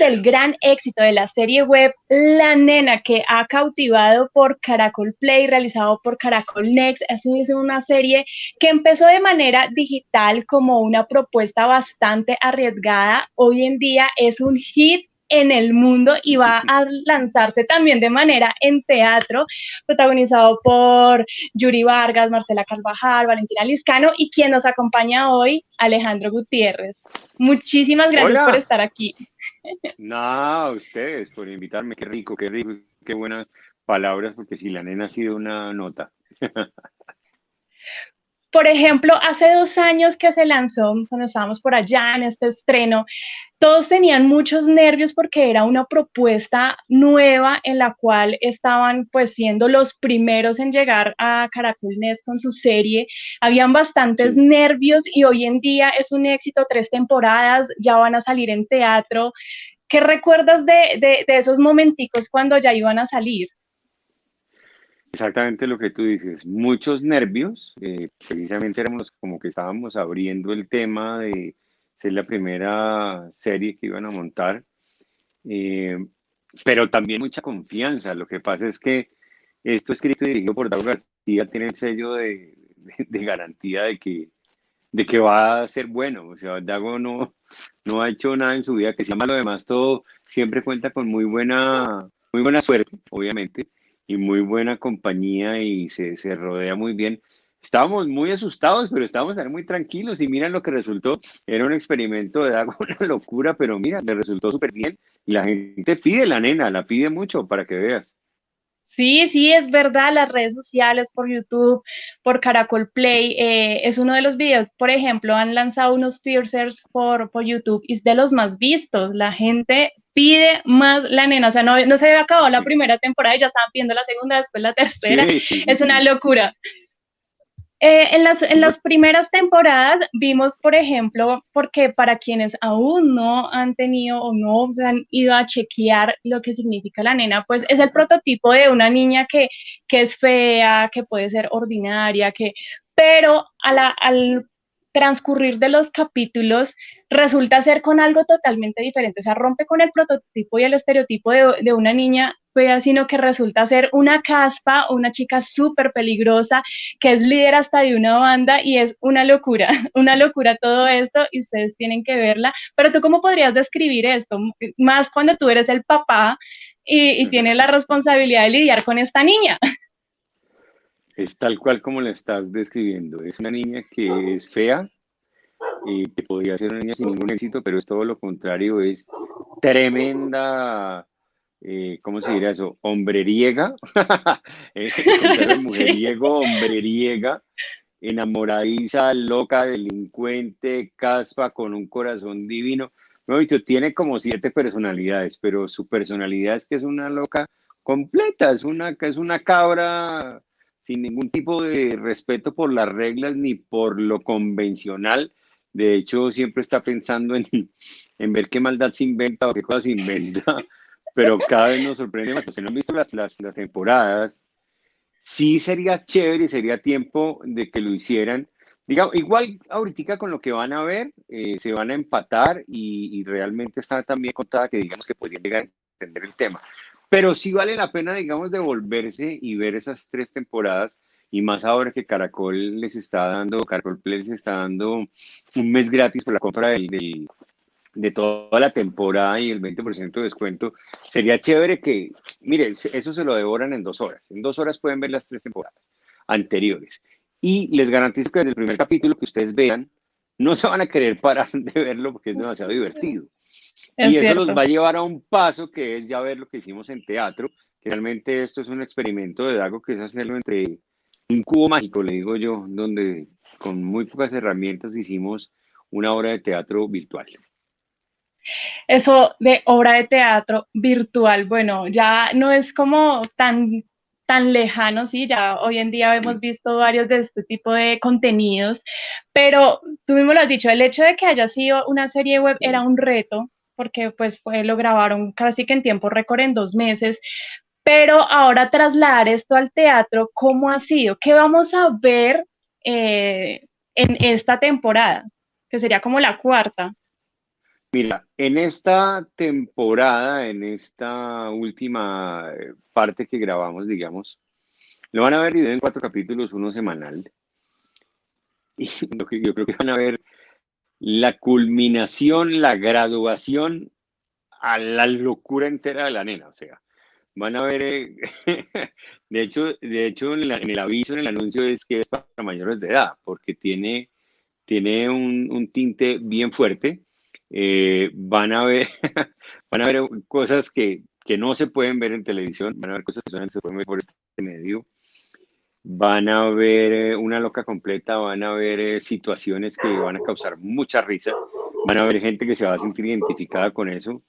del gran éxito de la serie web La Nena, que ha cautivado por Caracol Play, realizado por Caracol Next. Es una serie que empezó de manera digital como una propuesta bastante arriesgada. Hoy en día es un hit en el mundo y va a lanzarse también de manera en teatro, protagonizado por Yuri Vargas, Marcela Carvajal, Valentina Liscano y quien nos acompaña hoy, Alejandro Gutiérrez. Muchísimas gracias por estar aquí. No, ustedes por invitarme, qué rico, qué rico, qué buenas palabras, porque si la nena ha sido una nota. Por ejemplo, hace dos años que se lanzó, cuando estábamos por allá en este estreno, todos tenían muchos nervios porque era una propuesta nueva en la cual estaban pues siendo los primeros en llegar a Caracol Nest con su serie. Habían bastantes nervios y hoy en día es un éxito, tres temporadas, ya van a salir en teatro. ¿Qué recuerdas de, de, de esos momenticos cuando ya iban a salir? Exactamente lo que tú dices, muchos nervios, eh, precisamente éramos como que estábamos abriendo el tema de ser la primera serie que iban a montar, eh, pero también mucha confianza. Lo que pasa es que esto escrito y dirigido por Dago García tiene el sello de, garantía de que, de que va a ser bueno. O sea, Dago no, no ha hecho nada en su vida que se llama lo demás todo, siempre cuenta con muy buena, muy buena suerte, obviamente y muy buena compañía y se, se rodea muy bien. Estábamos muy asustados, pero estábamos muy tranquilos y miren lo que resultó. Era un experimento de agua, una locura, pero mira, le resultó súper bien y la gente pide la nena, la pide mucho para que veas. Sí, sí, es verdad, las redes sociales, por YouTube, por Caracol Play, eh, es uno de los videos, por ejemplo, han lanzado unos teasers por, por YouTube y es de los más vistos. La gente pide más la nena, o sea, no, no se había acabado la primera temporada y ya estaban pidiendo la segunda, después la tercera, es una locura. Eh, en, las, en las primeras temporadas vimos, por ejemplo, porque para quienes aún no han tenido o no se han ido a chequear lo que significa la nena, pues es el prototipo de una niña que, que es fea, que puede ser ordinaria, que, pero a la, al transcurrir de los capítulos resulta ser con algo totalmente diferente, o sea, rompe con el prototipo y el estereotipo de, una niña fea, sino que resulta ser una caspa, una chica súper peligrosa, que es líder hasta de una banda y es una locura, una locura todo esto y ustedes tienen que verla, pero tú cómo podrías describir esto, más cuando tú eres el papá y, y tienes la responsabilidad de lidiar con esta niña. Es tal cual como la estás describiendo. Es una niña que es fea, y que podría ser una niña sin ningún éxito, pero es todo lo contrario, es tremenda, eh, ¿cómo se diría eso? Hombreriega, eh, mujeriego, hombreriega, enamoradiza, loca, delincuente, caspa, con un corazón divino. No, dicho, tiene como siete personalidades, pero su personalidad es que es una loca completa, es una, es una cabra sin ningún tipo de respeto por las reglas ni por lo convencional. De hecho, siempre está pensando en, en ver qué maldad se inventa o qué cosas se inventa, pero cada vez nos sorprende más. Si no han visto las, las, las temporadas, sí sería chévere, sería tiempo de que lo hicieran. Digamos, igual ahorita con lo que van a ver, eh, se van a empatar y, y, realmente está también contada que digamos que podrían llegar a entender el tema. Pero sí vale la pena, digamos, devolverse y ver esas tres temporadas. Y más ahora que Caracol les está dando, Caracol Play les está dando un mes gratis por la compra de toda la temporada y el 20% de descuento. Sería chévere que, mire, eso se lo devoran en dos horas. En dos horas pueden ver las tres temporadas anteriores. Y les garantizo que desde el primer capítulo que ustedes vean, no se van a querer parar de verlo porque es demasiado divertido y eso nos va a llevar a un paso que es ya ver lo que hicimos en teatro, que realmente esto es un experimento de Dago que es hacerlo entre un cubo mágico, le digo yo, donde con muy pocas herramientas hicimos una obra de teatro virtual. Eso de obra de teatro virtual, bueno, ya no es como tan tan lejano, sí, ya hoy en día hemos visto varios de este tipo de contenidos, pero tú mismo lo has dicho, el hecho de que haya sido una serie web era un reto, porque pues lo grabaron casi que en tiempo récord en dos meses, pero ahora trasladar esto al teatro, ¿cómo ha sido? ¿Qué vamos a ver eh, en esta temporada? Que sería como la cuarta. Mira, en esta temporada, en esta última eh, parte que grabamos, digamos, lo van a ver dividido en cuatro capítulos, uno semanal. Y yo creo que van a ver la culminación, la graduación a la locura entera de la nena. O sea, van a ver, eh, de hecho, de hecho en, el aviso, en el anuncio es que es para mayores de edad, porque tiene, tiene un, tinte bien fuerte. Eh, van a ver, van a ver cosas que, que, no se pueden ver en televisión, van a ver cosas que se pueden ver por este medio. Van a ver eh, una loca completa, van a ver situaciones que van a causar mucha risa, van a ver gente que se va a sentir identificada con eso.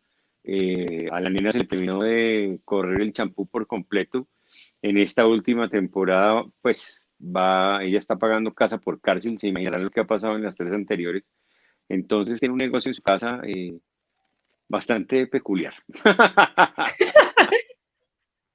Eh, a la nena se le terminó de correr el champú por completo. En esta última temporada, pues va, ella está pagando casa por cárcel, se imaginarán lo que ha pasado en las tres anteriores. Entonces tiene un negocio en su casa eh, bastante peculiar.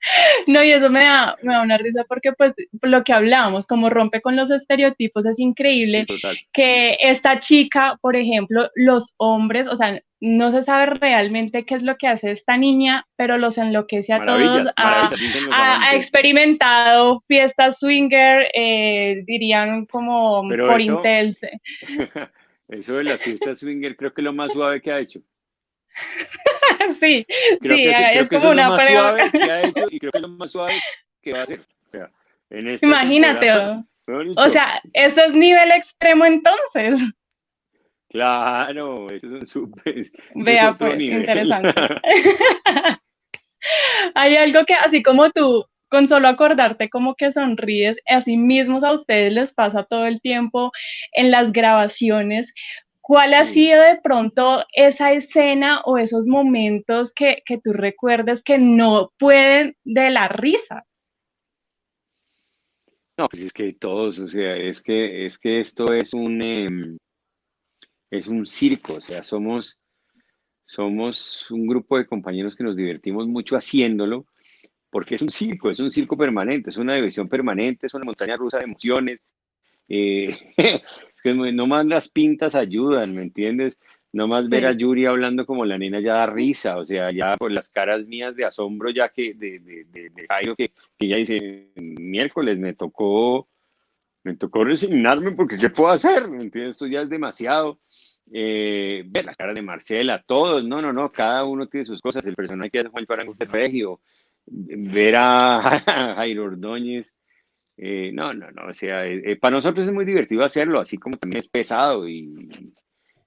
No, y eso me da, me da una risa porque pues lo que hablábamos, como rompe con los estereotipos, es increíble que esta chica, por ejemplo, los hombres, o sea, no se sabe realmente qué es lo que hace esta niña, pero los enloquece a todos. Ha, experimentado fiestas swinger, eh, dirían como por Intel. Eso de las fiestas swinger creo que es lo más suave que ha hecho. sí, sí, es como una más suave que ha hecho y creo que es lo más suave que va a hacer. O sea, en Imagínate, o sea, eso es nivel extremo entonces. Claro, eso es un súper. Vea, pues, interesante. Hay algo que, así como tú, con solo acordarte como que sonríes, así mismos a ustedes les pasa todo el tiempo en las grabaciones. ¿Cuál ha sido de pronto esa escena o esos momentos que, que tú recuerdes que no pueden de la risa? No, pues es que todos, o sea, es que, es que esto es un, em, es un circo, o sea, somos, somos un grupo de compañeros que nos divertimos mucho haciéndolo, porque es un circo, es un circo permanente, es una diversión permanente, es una montaña rusa de emociones. Eh, no más las pintas ayudan, ¿me entiendes? No más ver a Yuri hablando como la nena ya da risa, o sea, ya por las caras mías de asombro, ya que de, de, de, que, que ella dice, miércoles me tocó me tocó resignarme porque ¿qué puedo hacer? ¿Me entiendes? Esto ya es demasiado. Eh, ver las caras de Marcela, todos, no, no, no, cada uno tiene sus cosas. El personaje que hace Juan Parango de Regio, ver a, Jairo Ordóñez, eh, no, no, no, o sea, eh, para nosotros es muy divertido hacerlo, así como también es pesado y,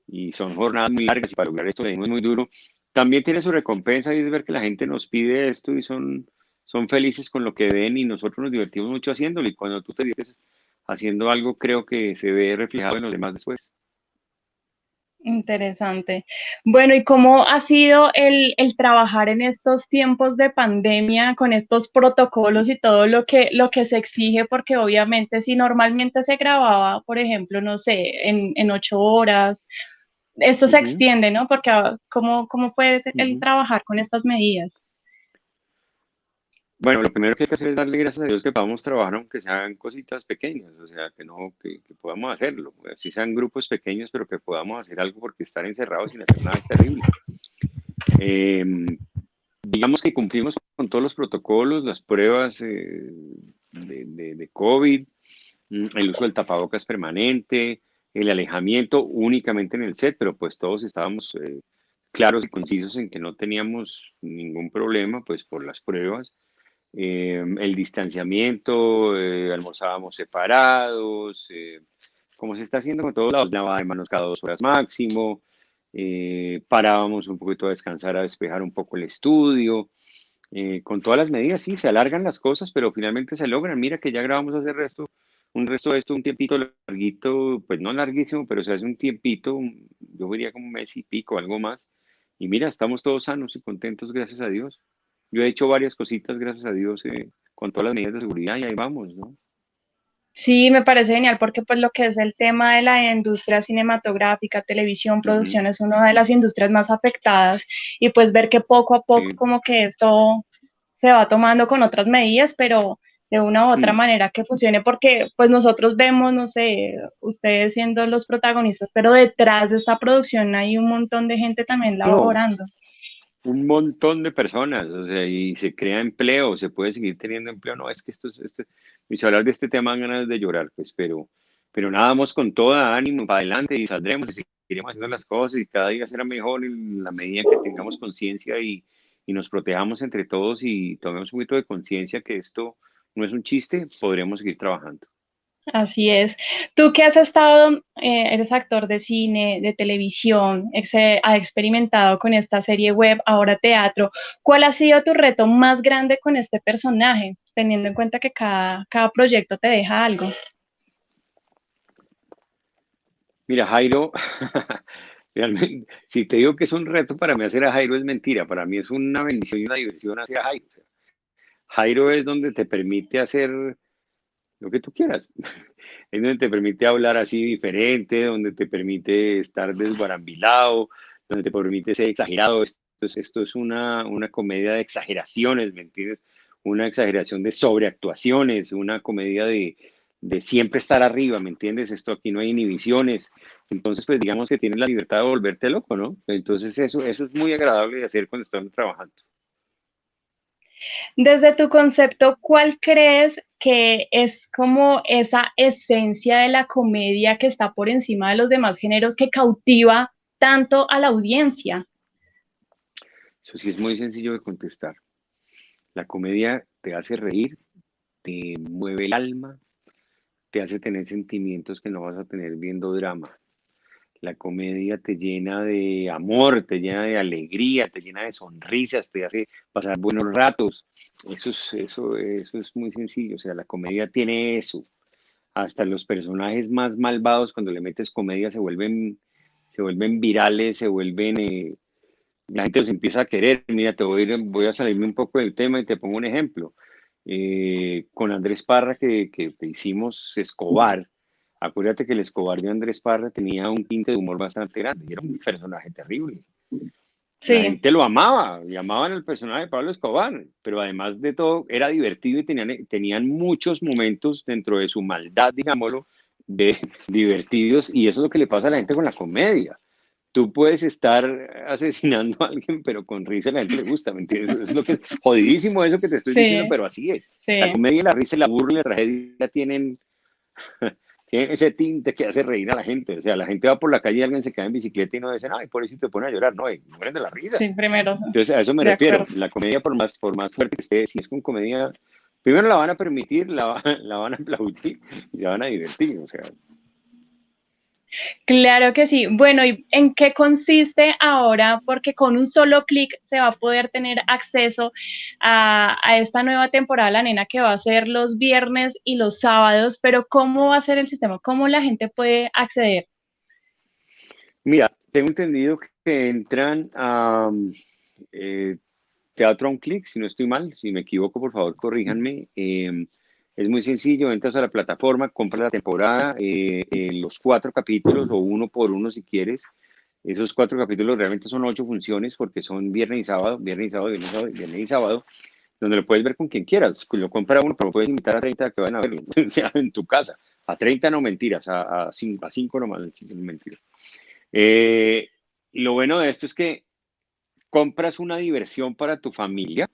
y son jornadas muy largas y para lograr esto es muy duro. También tiene su recompensa y es ver que la gente nos pide esto y son, son felices con lo que ven y nosotros nos divertimos mucho haciéndolo y cuando tú te diviertes haciendo algo creo que se ve reflejado en los demás después. Interesante. Bueno, ¿y cómo ha sido el, trabajar en estos tiempos de pandemia con estos protocolos y todo lo que, lo que se exige? Porque obviamente si normalmente se grababa, por ejemplo, no sé, en, ocho horas, esto se extiende, ¿no? Porque ah, ¿cómo, cómo puede el trabajar con estas medidas? Bueno, lo primero que hay que hacer es darle gracias a Dios que podamos trabajar aunque sean cositas pequeñas, o sea, que no, que, podamos hacerlo, si sean grupos pequeños, pero que podamos hacer algo porque estar encerrados sin hacer nada es terrible. Em, digamos que cumplimos con todos los protocolos, las pruebas eh, de, de, COVID, mm, el uso del tapabocas permanente, el alejamiento únicamente en el set, pero pues todos estábamos eh, claros y concisos en que no teníamos ningún problema, pues por las pruebas. Eh, el distanciamiento, eh, almorzábamos separados, eh, como se está haciendo con todos lados, lavaba de manos cada dos horas máximo, parábamos un poquito a descansar, a despejar un poco el estudio, con todas las medidas, sí, se alargan las cosas, pero finalmente se logran. Mira que ya grabamos hace resto, un resto de esto, un tiempito larguito, pues no larguísimo, pero se hace un tiempito, yo diría como un mes y pico, algo más. Y mira, estamos todos sanos y contentos, gracias a Dios. Yo he hecho varias cositas, gracias a Dios, eh, con todas las medidas de seguridad y ahí vamos, ¿no? Sí, me parece genial porque pues lo que es el tema de la industria cinematográfica, televisión, producción es una de las industrias más afectadas y pues ver que poco a poco como que esto se va tomando con otras medidas, pero de una u otra mm. manera que funcione, porque pues nosotros vemos, no sé, ustedes siendo los protagonistas, pero detrás de esta producción hay un montón de gente también laborando. Un montón de personas, o sea, y se crea empleo, se puede seguir teniendo empleo, no, es que esto, esto mis hablar de este tema ganas de llorar, pues, pero, pero nada, vamos con toda ánimo para adelante y saldremos y seguiremos haciendo las cosas y cada día será mejor en la medida que tengamos conciencia y, y nos protejamos entre todos y tomemos un poquito de conciencia que esto no es un chiste, podremos seguir trabajando. Así es. Tú que has estado, eh, eres actor de cine, de televisión, has experimentado con esta serie web, ahora teatro, ¿cuál ha sido tu reto más grande con este personaje, teniendo en cuenta que cada, cada proyecto te deja algo? Mira, Jairo, realmente, si te digo que es un reto para mí hacer a Jairo es mentira, para mí es una bendición y una diversión hacer a Jairo. Jairo es donde te permite hacer lo que tú quieras. Es donde te permite hablar así diferente, donde te permite estar desbarambilado, donde te permite ser exagerado. Esto es, esto es una, una comedia de exageraciones, ¿me entiendes? Una exageración de sobreactuaciones, una comedia de, de siempre estar arriba, ¿me entiendes? Esto aquí no hay inhibiciones. Entonces, pues digamos que tienes la libertad de volverte loco, ¿no? Entonces, eso, eso es muy agradable de hacer cuando estamos trabajando. Desde tu concepto, ¿cuál crees que es como esa esencia de la comedia que está por encima de los demás géneros que cautiva tanto a la audiencia? Eso sí es muy sencillo de contestar. La comedia te hace reír, te mueve el alma, te hace tener sentimientos que no vas a tener viendo drama. La comedia te llena de amor, te llena de alegría, te llena de sonrisas, te hace pasar buenos ratos. Eso es, eso, eso es muy sencillo. O sea, la comedia tiene eso. Hasta los personajes más malvados, cuando le metes comedia, se vuelven, se vuelven virales, se vuelven. Eh, la gente los empieza a querer. Mira, te voy a, voy a salirme un poco del tema y te pongo un ejemplo. Eh, con Andrés Parra, que, que hicimos Escobar Acuérdate que el Escobar de Andrés Parra tenía un tinte de humor bastante grande y era un personaje terrible. La gente lo amaba y amaban el personaje de Pablo Escobar, pero además de todo era divertido y tenían, tenían muchos momentos dentro de su maldad, digámoslo, de divertidos y eso es lo que le pasa a la gente con la comedia. Tú puedes estar asesinando a alguien, pero con risa a la gente le gusta, ¿me entiendes? Es lo que jodidísimo eso que te estoy diciendo, pero así es. La comedia, la risa, la burla la tragedia tienen tiene ese tinte que hace reír a la gente. O sea, la gente va por la calle y alguien se cae en bicicleta y no dice, ay, por eso te pone a llorar. No, mueren de la risa. Sí, primero. Entonces, a eso me refiero. La comedia, por más, por más fuerte que esté, si es con comedia, primero la van a permitir, la, la van a aplaudir y se van a divertir. O sea, Claro que sí. Bueno, ¿y en qué consiste ahora? Porque con un solo clic se va a poder tener acceso a, esta nueva temporada La Nena que va a ser los viernes y los sábados, pero ¿cómo va a ser el sistema? ¿Cómo la gente puede acceder? Mira, tengo entendido que entran a eh, Teatro a un clic, si no estoy mal, si me equivoco, por favor, corríjanme. Em, es muy sencillo, entras a la plataforma, compras la temporada, eh, eh, los cuatro capítulos o uno por uno si quieres. Esos cuatro capítulos realmente son ocho funciones porque son viernes y sábado, viernes y sábado, viernes y sábado, viernes y sábado donde lo puedes ver con quien quieras. Lo compra uno, pero puedes invitar a 30 que vayan a verlo, sea en tu casa. A 30 no mentiras, a, a, 5, a 5 nomás, no mentiras. Eh, lo bueno de esto es que compras una diversión para tu familia,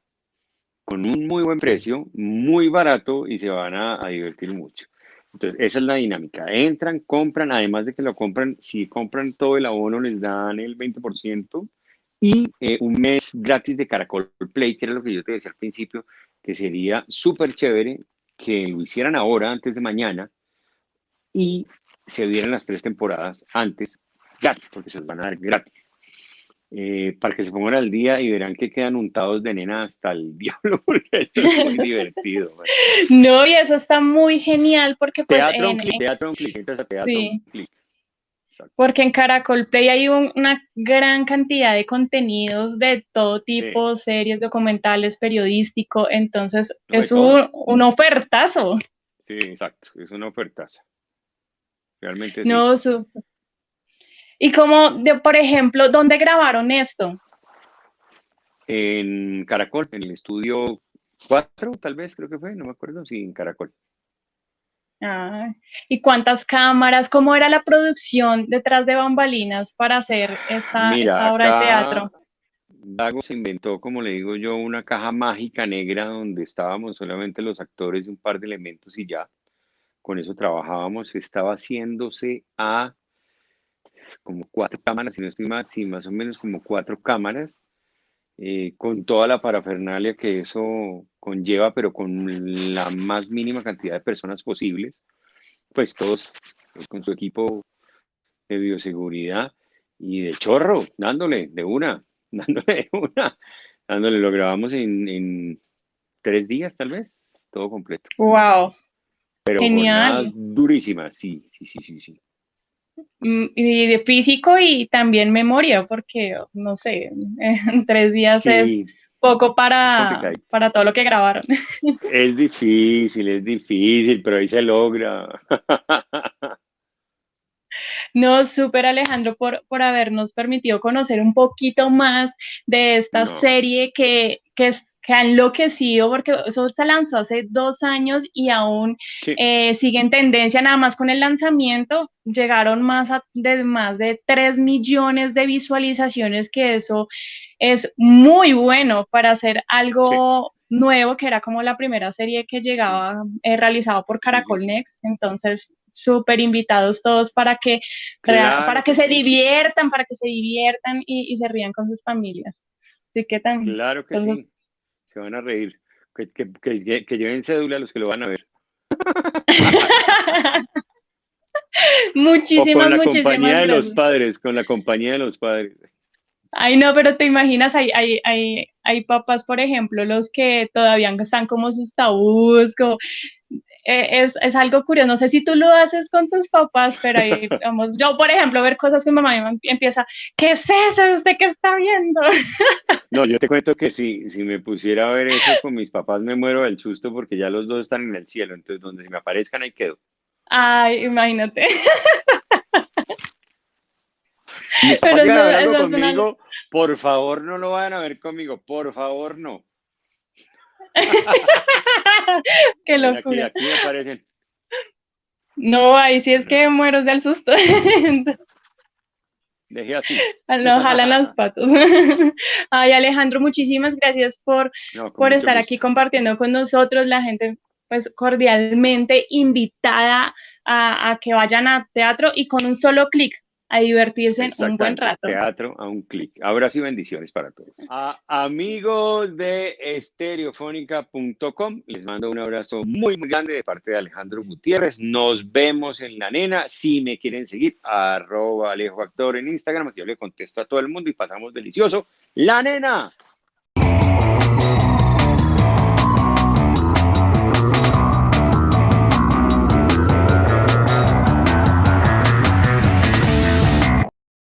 con un muy buen precio, muy barato y se van a, divertir mucho. Entonces, esa es la dinámica. Entran, compran, además de que lo compran, si compran todo el abono les dan el 20% y eh, un mes gratis de Caracol Play, que era lo que yo te decía al principio, que sería súper chévere que lo hicieran ahora, antes de mañana, y se dieran las tres temporadas antes, gratis, porque se los van a dar gratis. Eh, para que se pongan al día y verán que quedan untados de nena hasta el diablo, porque es muy divertido. No, y eso está muy genial porque... Pues, teatro un clic, teatro un clic, entonces teatro un clic. Porque en Caracol Play hay una gran cantidad de contenidos de todo tipo, series, documentales, periodístico, entonces es un, un, ofertazo. Sí, exacto, es una ofertazo. Realmente no, sí. No, y como, de, por ejemplo, ¿dónde grabaron esto? En Caracol, en el estudio cuatro, tal vez, creo que fue, no me acuerdo, sí, en Caracol. Ah, ¿Y cuántas cámaras? ¿Cómo era la producción detrás de bambalinas para hacer esta, obra de teatro? Dago se inventó, como le digo yo, una caja mágica negra donde estábamos solamente los actores y un par de elementos y ya. Con eso trabajábamos. Estaba haciéndose a como cuatro cámaras, si no estoy más, sí, más o menos como cuatro cámaras, eh, con toda la parafernalia que eso conlleva, pero con la más mínima cantidad de personas posibles, pues todos pues, con su equipo de bioseguridad y de chorro, dándole de una, dándole de una, dándole, lo grabamos en, tres días tal vez, todo completo. Wow. Pero Genial. durísima, sí, sí, sí, sí, sí. Mm, y de físico y también memoria, porque no sé, en tres días es poco para, para todo lo que grabaron. Es difícil, es difícil, pero ahí se logra. No, súper Alejandro por, por habernos permitido conocer un poquito más de esta serie que, que, que ha enloquecido porque eso se lanzó hace dos años y aún eh, sigue en tendencia, nada más con el lanzamiento llegaron más de más de 3 millones de visualizaciones, que eso es muy bueno para hacer algo nuevo, que era como la primera serie que llegaba eh, realizado por Caracol Next, entonces súper invitados todos para que, para que se diviertan, para que se diviertan y, se rían con sus familias. Así que también. Claro que sí se van a reír. Que, que, que, lleven cédula a los que lo van a ver. muchísimas, o con la compañía de los padres, con la compañía de los padres. Ay, no, pero te imaginas, hay, hay, hay, hay papás, por ejemplo, los que todavía están como sus tabús, como, eh, es, es, algo curioso. No sé si tú lo haces con tus papás, pero ahí, vamos, yo, por ejemplo, ver cosas que mi mamá empieza, ¿qué es eso? ¿Usted qué está viendo? No, yo te cuento que si, si me pusiera a ver eso con mis papás, me muero del susto porque ya los dos están en el cielo. Entonces, donde me aparezcan, ahí quedo. Ay, imagínate. Mis papás pero algo conmigo, por favor, no lo vayan a ver conmigo, por favor, no. Qué locura. Aquí, aquí me aparecen. No, ahí sí es que muero del susto. Dejé así. No, jalan los patos. Ay, Alejandro, muchísimas gracias por, por estar aquí compartiendo con nosotros. La gente, pues, cordialmente invitada a, a que vayan a teatro y con un solo clic a divertirse en un buen rato. Teatro a un clic. Ahora sí, bendiciones para todos. A amigos de estereofónica.com, les mando un abrazo muy, muy grande de parte de Alejandro Gutiérrez. Nos vemos en la nena. Si me quieren seguir, arroba Alejo Actor en Instagram, yo le contesto a todo el mundo y pasamos delicioso. La nena.